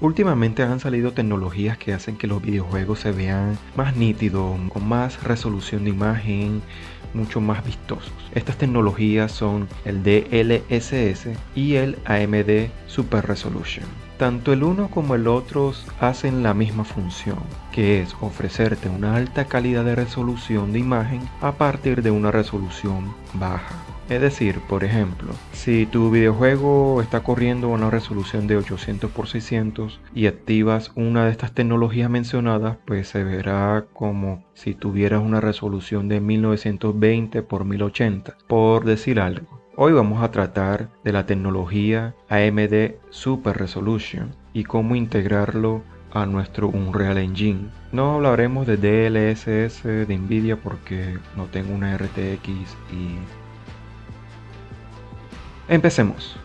Últimamente han salido tecnologías que hacen que los videojuegos se vean más nítidos, con más resolución de imagen, mucho más vistosos. Estas tecnologías son el DLSS y el AMD Super Resolution. Tanto el uno como el otro hacen la misma función, que es ofrecerte una alta calidad de resolución de imagen a partir de una resolución baja. Es decir, por ejemplo, si tu videojuego está corriendo a una resolución de 800 x 600 y activas una de estas tecnologías mencionadas, pues se verá como si tuvieras una resolución de 1920 x 1080, por decir algo. Hoy vamos a tratar de la tecnología AMD Super Resolution y cómo integrarlo a nuestro Unreal Engine. No hablaremos de DLSS de Nvidia porque no tengo una RTX y Empecemos.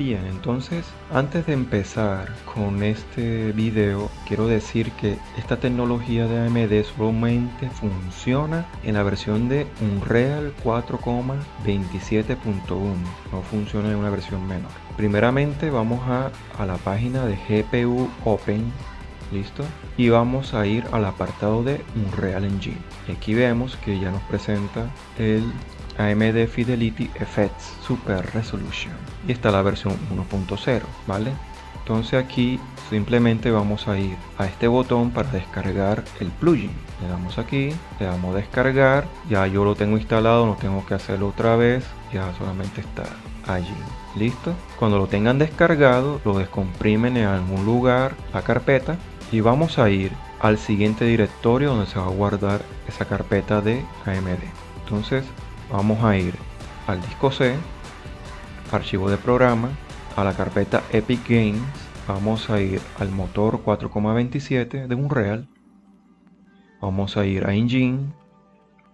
Bien, entonces antes de empezar con este video quiero decir que esta tecnología de AMD solamente funciona en la versión de Unreal 4.27.1 no funciona en una versión menor. Primeramente vamos a, a la página de GPU Open listo y vamos a ir al apartado de Unreal Engine. Aquí vemos que ya nos presenta el AMD Fidelity Effects Super Resolution. Y está la versión 1.0 vale entonces aquí simplemente vamos a ir a este botón para descargar el plugin. Le damos aquí le damos descargar. Ya yo lo tengo instalado no tengo que hacerlo otra vez. Ya solamente está allí. Listo cuando lo tengan descargado lo descomprimen en algún lugar la carpeta y vamos a ir al siguiente directorio donde se va a guardar esa carpeta de AMD entonces vamos a ir al disco C archivo de programa a la carpeta Epic Games. Vamos a ir al motor 4,27 de Unreal. Vamos a ir a Engine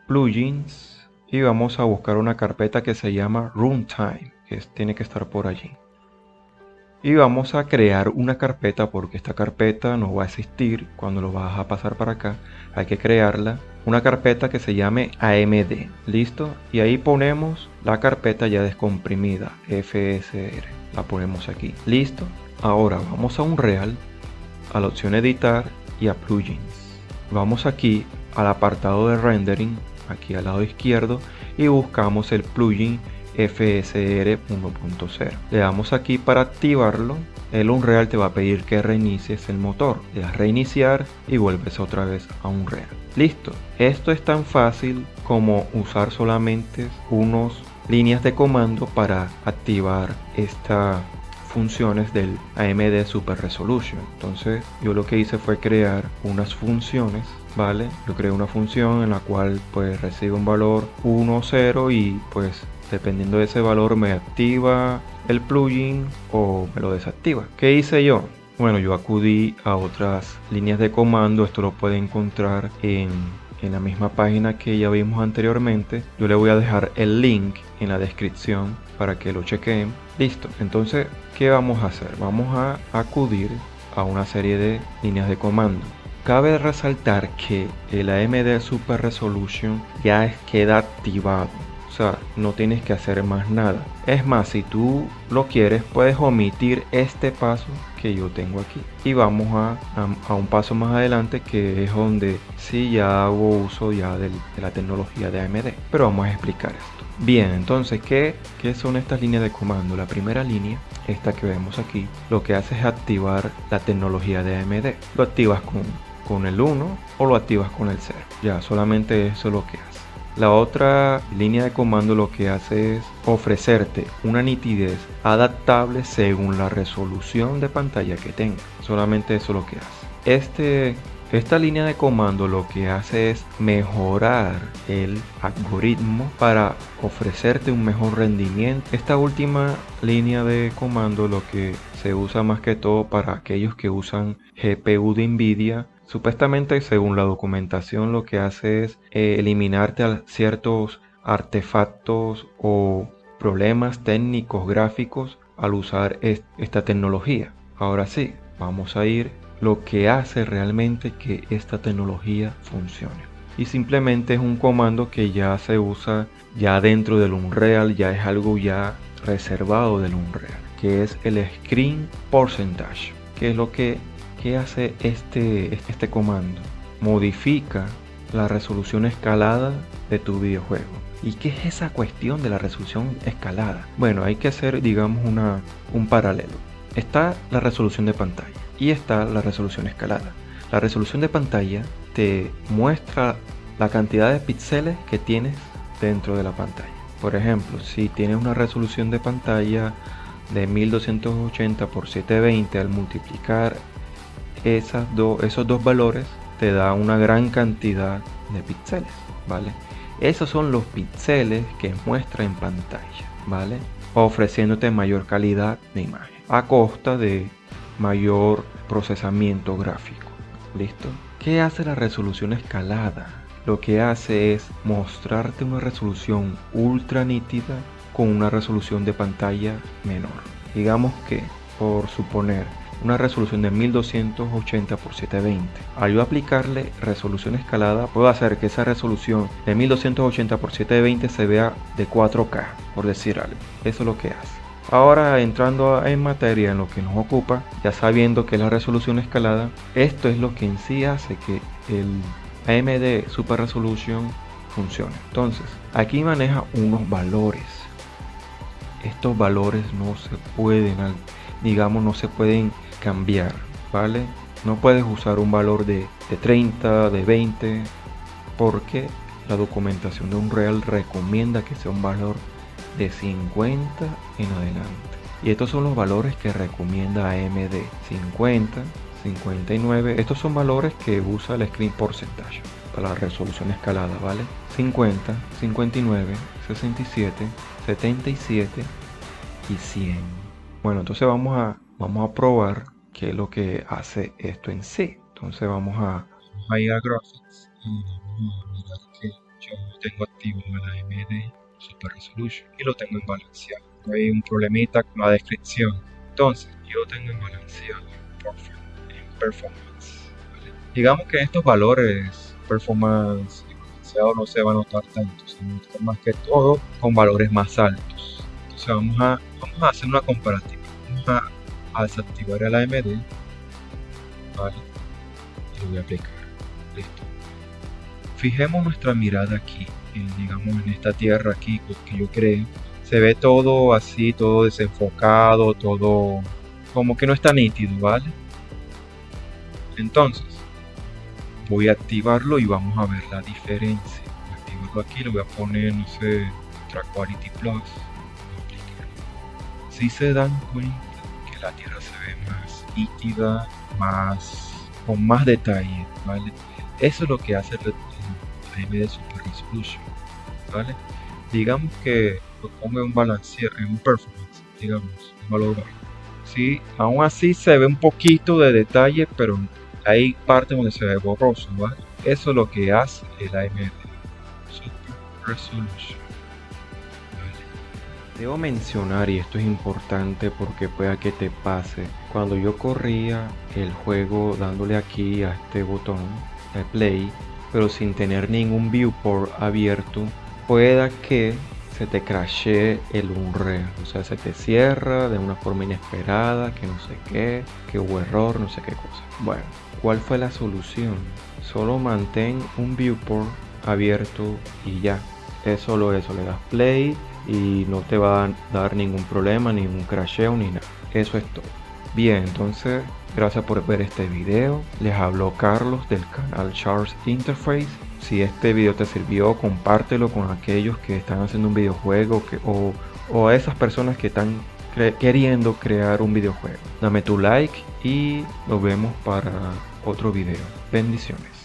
plugins y vamos a buscar una carpeta que se llama Runtime que tiene que estar por allí y vamos a crear una carpeta porque esta carpeta no va a existir cuando lo vas a pasar para acá. Hay que crearla una carpeta que se llame AMD listo y ahí ponemos la carpeta ya descomprimida FSR la ponemos aquí. Listo ahora vamos a Unreal a la opción editar y a plugins. Vamos aquí al apartado de rendering aquí al lado izquierdo y buscamos el plugin FSR 1.0. Le damos aquí para activarlo. El Unreal te va a pedir que reinicies el motor. Le das reiniciar y vuelves otra vez a Unreal. Listo. Esto es tan fácil como usar solamente unos líneas de comando para activar estas funciones del AMD Super Resolution. Entonces yo lo que hice fue crear unas funciones ¿vale? Yo creé una función en la cual pues recibe un valor 1, 0 y pues dependiendo de ese valor me activa el plugin o me lo desactiva. ¿Qué hice yo? Bueno, yo acudí a otras líneas de comando, esto lo puede encontrar en, en la misma página que ya vimos anteriormente. Yo le voy a dejar el link en la descripción para que lo chequen. Listo, entonces, ¿qué vamos a hacer? Vamos a acudir a una serie de líneas de comando. Cabe resaltar que el AMD Super Resolution ya queda activado sea, no tienes que hacer más nada. Es más, si tú lo quieres, puedes omitir este paso que yo tengo aquí. Y vamos a, a, un paso más adelante que es donde sí ya hago uso ya de la tecnología de AMD. Pero vamos a explicar esto. Bien, entonces, ¿qué, ¿qué son estas líneas de comando? La primera línea, esta que vemos aquí, lo que hace es activar la tecnología de AMD. Lo activas con, con el 1 o lo activas con el 0. Ya, solamente eso es lo que hace. La otra línea de comando lo que hace es ofrecerte una nitidez adaptable según la resolución de pantalla que tenga. Solamente eso es lo que hace. Este, esta línea de comando lo que hace es mejorar el algoritmo para ofrecerte un mejor rendimiento. Esta última línea de comando lo que se usa más que todo para aquellos que usan GPU de Nvidia Supuestamente, según la documentación, lo que hace es eh, eliminarte ciertos artefactos o problemas técnicos gráficos al usar esta tecnología. Ahora sí, vamos a ir lo que hace realmente que esta tecnología funcione. Y simplemente es un comando que ya se usa ya dentro del Unreal, ya es algo ya reservado del Unreal, que es el Screen Percentage. ¿Qué es lo que, que hace este, este comando? Modifica la resolución escalada de tu videojuego. ¿Y qué es esa cuestión de la resolución escalada? Bueno, hay que hacer, digamos, una, un paralelo. Está la resolución de pantalla y está la resolución escalada. La resolución de pantalla te muestra la cantidad de píxeles que tienes dentro de la pantalla. Por ejemplo, si tienes una resolución de pantalla de 1280 x 720 al multiplicar esas esos dos valores te da una gran cantidad de píxeles, ¿vale? Esos son los píxeles que muestra en pantalla, ¿vale? Ofreciéndote mayor calidad de imagen a costa de mayor procesamiento gráfico. ¿Listo? ¿Qué hace la resolución escalada? Lo que hace es mostrarte una resolución ultra nítida con una resolución de pantalla menor. Digamos que, por suponer, una resolución de 1280 x 720. Al yo aplicarle resolución escalada, puedo hacer que esa resolución de 1280 x 720 se vea de 4K, por decir algo. Eso es lo que hace. Ahora entrando en materia en lo que nos ocupa, ya sabiendo que la resolución escalada, esto es lo que en sí hace que el AMD Super Resolution funcione. Entonces, aquí maneja unos valores. Estos valores no se pueden, digamos, no se pueden cambiar, ¿vale? No puedes usar un valor de, 30, de 20, porque la documentación de Unreal recomienda que sea un valor de 50 en adelante. Y estos son los valores que recomienda AMD. 50, 59. Estos son valores que usa el Screen Percentage para la resolución escalada, ¿vale? 50, 59, 67, 77 y 100. Bueno, entonces vamos a, vamos a probar qué es lo que hace esto en sí. Entonces vamos a, a ir a Graphics y vamos a mirar que yo tengo activo el AMD Super Resolution y lo tengo en balanceado. Hay un problemita con la descripción. Entonces, yo tengo en balanceado en performance. Digamos que estos valores performance y balanceado no se va a notar tanto, se más que todo con valores más altos. Entonces vamos a, vamos a hacer una comparativa. Vamos a a desactivar el AMD vale. Y lo voy a aplicar. Listo. Fijemos nuestra mirada aquí digamos en esta tierra aquí que yo creo. Se ve todo así todo desenfocado todo como que no está nítido vale entonces voy a activarlo y vamos a ver la diferencia. Voy a activarlo aquí lo voy a poner no sé Ultra Quality Plus. Si se dan cuenta la Tierra se ve más nítida, más con más detalle, ¿vale? Eso es lo que hace el, AMD Super Resolution, ¿vale? Digamos que lo pongo en un balancear, en un performance, digamos, un valor Sí, aún así se ve un poquito de detalle, pero hay partes donde se ve borroso, ¿vale? Eso es lo que hace el AMD Super Resolution. Debo mencionar, y esto es importante porque pueda que te pase, cuando yo corría el juego dándole aquí a este botón de play, pero sin tener ningún viewport abierto, pueda que se te crashe el Unreal, o sea, se te cierra de una forma inesperada, que no sé qué, que hubo error, no sé qué cosa. Bueno, ¿cuál fue la solución? Solo mantén un viewport abierto y ya. Es solo eso, le das play y no te va a dar ningún problema, ningún crasheo ni nada. Eso es todo. Bien, entonces gracias por ver este video. Les habló Carlos del canal Charles Interface. Si este video te sirvió, compártelo con aquellos que están haciendo un videojuego o a esas personas que están queriendo crear un videojuego. Dame tu like y nos vemos para otro video. Bendiciones.